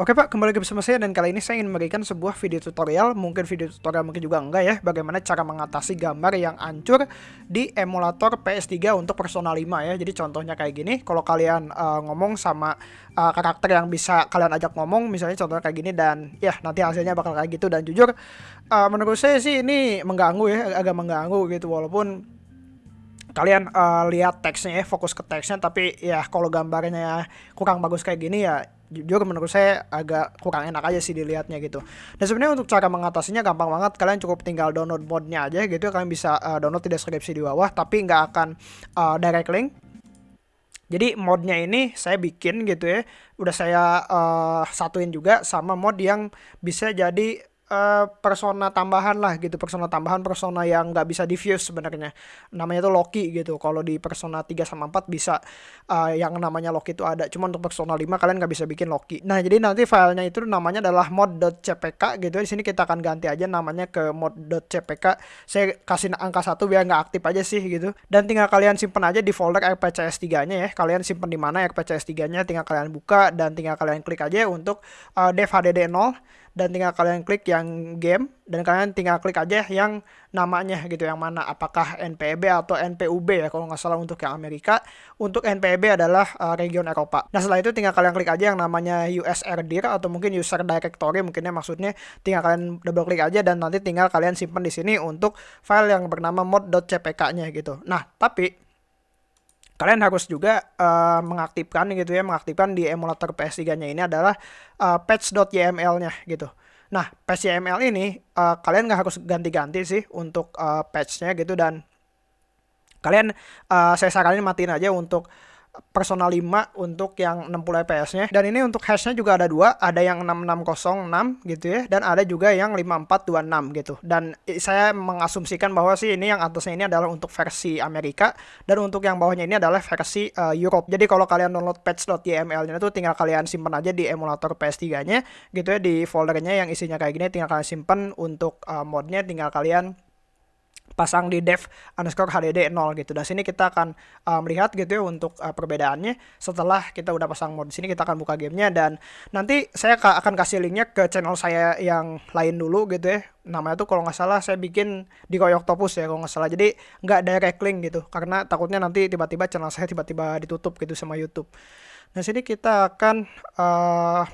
Oke Pak, kembali lagi bersama saya dan kali ini saya ingin memberikan sebuah video tutorial, mungkin video tutorial mungkin juga enggak ya, bagaimana cara mengatasi gambar yang hancur di emulator PS3 untuk Persona 5 ya. Jadi contohnya kayak gini, kalau kalian uh, ngomong sama uh, karakter yang bisa kalian ajak ngomong, misalnya contohnya kayak gini dan ya nanti hasilnya bakal kayak gitu. Dan jujur uh, menurut saya sih ini mengganggu ya, agak mengganggu gitu. Walaupun kalian uh, lihat teksnya ya, fokus ke teksnya tapi ya kalau gambarnya kurang bagus kayak gini ya jujur menurut saya agak kurang enak aja sih dilihatnya gitu. Dan sebenarnya untuk cara mengatasinya gampang banget. Kalian cukup tinggal download modnya aja gitu. Kalian bisa uh, download di deskripsi di bawah, tapi nggak akan uh, direct link. Jadi modnya ini saya bikin gitu ya. Udah saya uh, satuin juga sama mod yang bisa jadi uh, persona tambahan lah gitu persona tambahan persona yang nggak bisa diffuse sebenarnya. Namanya tuh Loki gitu. Kalau di persona 3 sama 4 bisa uh, yang namanya Loki itu ada. Cuma untuk persona 5 kalian nggak bisa bikin Loki. Nah jadi nanti filenya itu namanya adalah mod.cpk gitu. Di sini kita akan ganti aja namanya ke mod.cpk saya kasih angka satu biar nggak aktif aja sih gitu. Dan tinggal kalian simpen aja di folder rpcs 3 nya ya. Kalian simpen di mana rpcs 3 nya tinggal kalian buka dan tinggal kalian klik aja untuk uh, dev hdd 0 dan tinggal kalian klik yang game dan kalian tinggal klik aja yang namanya gitu yang mana. Apakah NPB atau NPUB ya kalau nggak salah untuk yang Amerika. Untuk NPB adalah uh, region Eropa. Nah setelah itu tinggal kalian klik aja yang namanya USRDIR atau mungkin user directory mungkinnya maksudnya tinggal kalian double klik aja dan nanti tinggal kalian simpan di sini untuk file yang bernama mod.cpk nya gitu. Nah tapi kalian harus juga uh, mengaktifkan gitu ya mengaktifkan di emulator PS3 nya ini adalah uh, patch.yml-nya gitu. Nah, patch.yml ini uh, kalian nggak harus ganti-ganti sih untuk uh, patch-nya gitu dan kalian uh, saya saranin matiin aja untuk Persona 5 untuk yang 60 fps-nya dan ini untuk hash-nya juga ada dua. Ada yang 6606 gitu ya. Dan ada juga yang 5426 gitu. Dan saya mengasumsikan bahwa sih ini yang atasnya ini adalah untuk versi Amerika. Dan untuk yang bawahnya ini adalah versi uh, Europe. Jadi kalau kalian download patch.yml nya itu tinggal kalian simpan aja di emulator PS3 nya gitu ya di foldernya yang isinya kayak gini. Tinggal kalian simpan untuk uh, modnya tinggal kalian pasang di dev underscore hdd 0 gitu. Dan sini kita akan uh, melihat gitu ya untuk uh, perbedaannya setelah kita udah pasang mod. Di sini kita akan buka gamenya dan nanti saya akan kasih linknya ke channel saya yang lain dulu gitu ya. Namanya tuh kalau nggak salah saya bikin di Koyoktopus ya kalau nggak salah. Jadi nggak direct link gitu karena takutnya nanti tiba-tiba channel saya tiba-tiba ditutup gitu sama YouTube. Nah sini kita akan uh,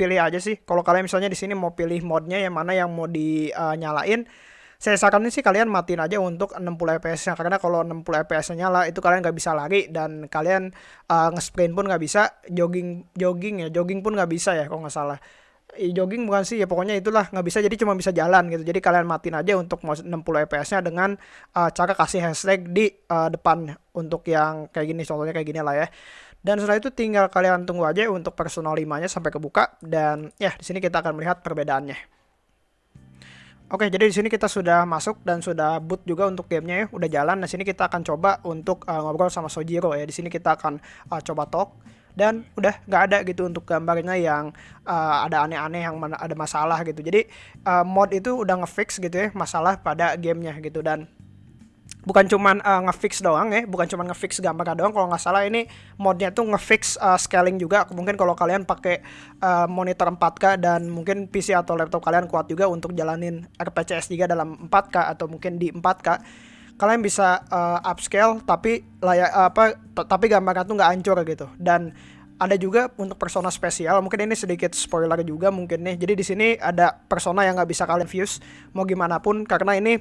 pilih aja sih. Kalau kalian misalnya di sini mau pilih modnya yang mana yang mau dinyalain, uh, saya saranin sih kalian matiin aja untuk 60 fps nya karena kalau 60 fps nya nyala itu kalian nggak bisa lari dan kalian uh, nge-sprint pun nggak bisa jogging jogging ya jogging pun nggak bisa ya kalau nggak salah. Jogging bukan sih ya pokoknya itulah nggak bisa jadi cuma bisa jalan gitu. Jadi kalian matiin aja untuk 60 fps nya dengan uh, cara kasih hashtag di uh, depan untuk yang kayak gini contohnya kayak gini lah ya. Dan setelah itu tinggal kalian tunggu aja untuk personal 5 nya sampai kebuka dan ya di sini kita akan melihat perbedaannya Oke, jadi di sini kita sudah masuk dan sudah boot juga untuk gamenya ya, udah jalan. Nah, sini kita akan coba untuk uh, ngobrol sama Sojiro ya. Di sini kita akan uh, coba talk dan udah nggak ada gitu untuk gambarnya yang uh, ada aneh-aneh yang ada masalah gitu. Jadi uh, mod itu udah ngefix gitu ya masalah pada gamenya gitu dan bukan cuman uh, ngefix doang ya, bukan cuman ngefix gambar doang. Kalau nggak salah ini modnya tuh ngefix uh, scaling juga. Mungkin kalau kalian pakai uh, monitor 4K dan mungkin PC atau laptop kalian kuat juga untuk jalanin RPCS 3 dalam 4K atau mungkin di 4K, kalian bisa uh, upscale tapi layak apa tapi gambarnya tuh nggak hancur gitu. Dan ada juga untuk persona spesial mungkin ini sedikit spoiler juga mungkin nih jadi di sini ada persona yang nggak bisa kalian fuse mau gimana pun karena ini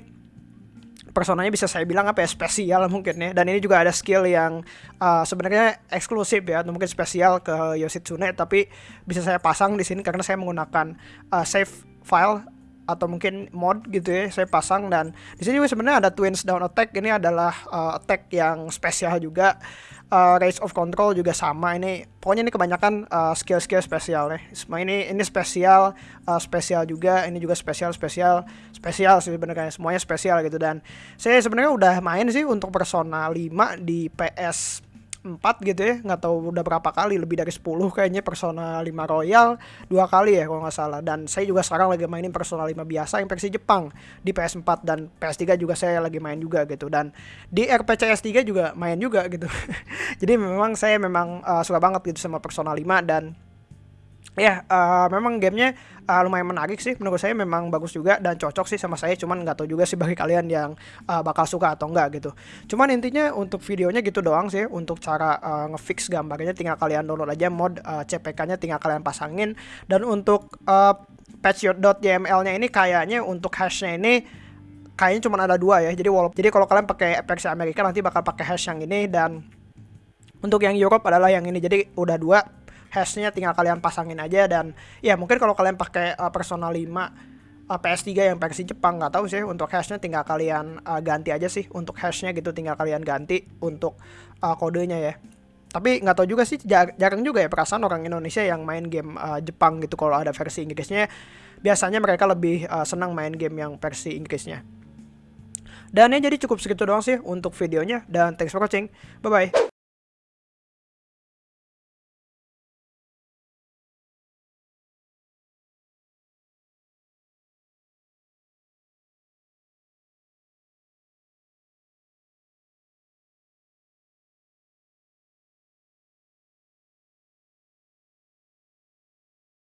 personanya bisa saya bilang apa ya spesial mungkin ya. Dan ini juga ada skill yang uh, sebenarnya eksklusif ya atau mungkin spesial ke Yoshitsune tapi bisa saya pasang di sini karena saya menggunakan uh, save file atau mungkin mod gitu ya saya pasang. Dan di sini sebenarnya ada twins down attack. Ini adalah uh, attack yang spesial juga. Uh, range of control juga sama. Ini pokoknya ini kebanyakan uh, skill-skill spesial ya semua ini ini spesial uh, spesial juga. Ini juga spesial spesial spesial sih sebenarnya. Semuanya spesial gitu. Dan saya sebenarnya udah main sih untuk Persona 5 di PS 4 gitu ya nggak tahu udah berapa kali lebih dari 10 kayaknya Persona 5 Royal dua kali ya kalau nggak salah. Dan saya juga sekarang lagi mainin Persona 5 biasa yang versi Jepang di PS4 dan PS3 juga saya lagi main juga gitu. Dan di RPCS 3 juga main juga gitu. Jadi memang saya memang uh, suka banget gitu sama Persona 5 dan ya uh, memang gamenya uh, lumayan menarik sih. Menurut saya memang bagus juga dan cocok sih sama saya. Cuman nggak tahu juga sih bagi kalian yang uh, bakal suka atau enggak gitu. Cuman intinya untuk videonya gitu doang sih. Untuk cara uh, ngefix gambarnya tinggal kalian download aja mod uh, CPK-nya tinggal kalian pasangin. Dan untuk uh, patch.yml-nya ini kayaknya untuk hashnya ini kayaknya cuma ada dua ya. Jadi walaupun jadi kalau kalian pakai versi Amerika nanti bakal pakai hash yang ini dan untuk yang Europe adalah yang ini. Jadi udah dua hashnya tinggal kalian pasangin aja dan ya mungkin kalau kalian pakai uh, Persona 5 uh, PS3 yang versi Jepang nggak tahu sih untuk hashnya tinggal kalian uh, ganti aja sih untuk hashnya gitu tinggal kalian ganti untuk uh, kodenya ya. Tapi nggak tahu juga sih jar jarang juga ya perasaan orang Indonesia yang main game uh, Jepang gitu kalau ada versi Inggrisnya. Biasanya mereka lebih uh, senang main game yang versi Inggrisnya. Dan ya jadi cukup segitu doang sih untuk videonya dan thanks for watching. Bye bye